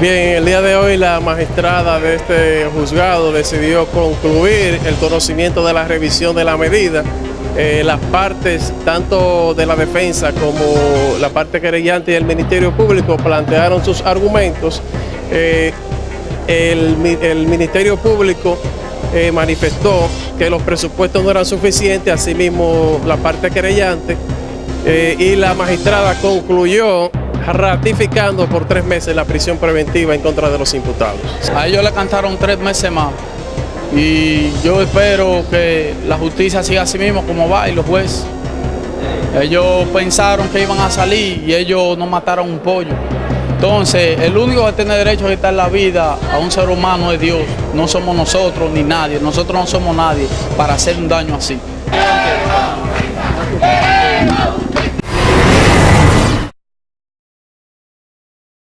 Bien, el día de hoy la magistrada de este juzgado decidió concluir el conocimiento de la revisión de la medida. Eh, las partes, tanto de la defensa como la parte querellante y el Ministerio Público plantearon sus argumentos. Eh, el, Ministerio Público eh, manifestó que los presupuestos no eran suficientes, asimismo la parte querellante, y la magistrada concluyó ratificando por tres meses la prisión preventiva en contra de los imputados. A ellos le cantaron tres meses más y yo espero que la justicia siga así mismo como va y los jueces. Ellos pensaron que iban a salir y ellos no mataron un pollo. Entonces, el único que tiene derecho a quitar la vida a un ser humano es Dios. No somos nosotros ni nadie. Nosotros no somos nadie para hacer un daño así.